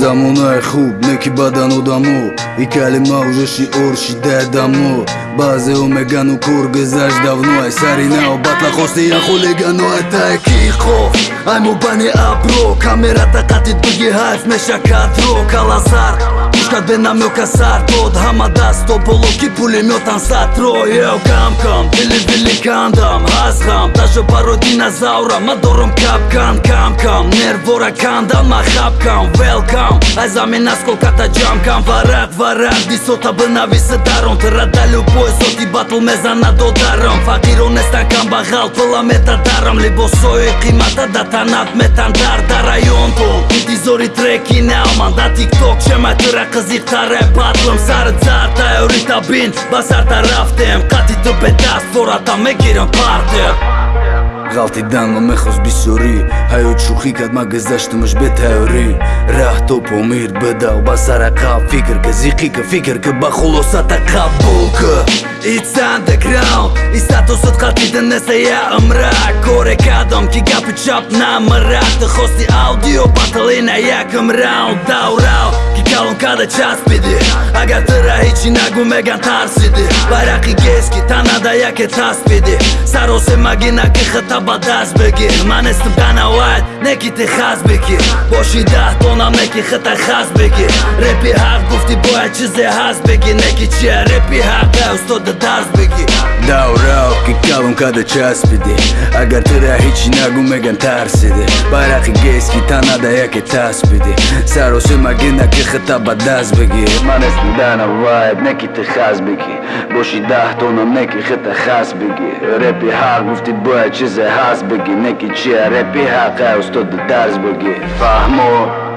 замонаи хуб неки бадан одамо и калима уже шиор шидаи дамо баъзеҳо мегану кор гузашт давно ай сари нао батла хостиян хулигано ай таки хоф ай мо бани абро камера тақати дуги ҳайф мешакатро калазар пушкат бенамёка сар дод ҳама дасто боло ки пулеметан сатро ё камкам дили вили кандам. Ҳазғам дашо баро динозавра ма дорам капкан камкам нервора кандан ма хапкам велкам ай замин аз колката ҷамкам варақ варақ дисота бинависа дарон тирада любой соти батл мезана додарам. Фақиро нестан камбағал пула метадарам либосои қимата да танат метан дар Զորի տրեքի նաման, դա տիկտոք չեմ այդ տրակը զիղթար է բատլում Սարը ծարտ այ որի տաբին, բասարտ առավտ եմ, կատի դպետաս, որ ատա մեկ իրան պարտեր ғалтидан ма мехост бисёрӣ ҳаёт шӯхӣ кард ма гузаштамаш бетайёрӣ раҳ то помир бидав ба сара қаб фикр ка зиқӣ ка фикр ка ба хулосата қабул ка It's underground И статусот қалтида неста я амрак Коре кардам ки гапи чап намарак Ты хости аудио батали на якам раунд Дау-рау Ки калон када часпиди? Агар тыра ҳичи нагу меган тарсиди. Байрақи гески танада яке таспиди. Саросе магина ки хата ба даст бигир ман естам данавайт неки ти хас бигир боши даҳтонам неки хата хас бигир репи ҳақ гуфти бояд чизе ҳаст бигир неки чия? Репи ҳақа устода дарс бигир даврав ки калон када часпиди? Агар тира ҳичи нагу меган тарсиди. Байрақи гески танада яке таспиди. Сароси магина ки хата ба даст бигир ман естам данавайт неки ти хас бигир боши даҳтонам неки хата хас бигир репи ҳақ гуфти бояд чизе ҳаст бигӣ неки чия репи ҳаққа устоди дарс бигӣ фаҳмо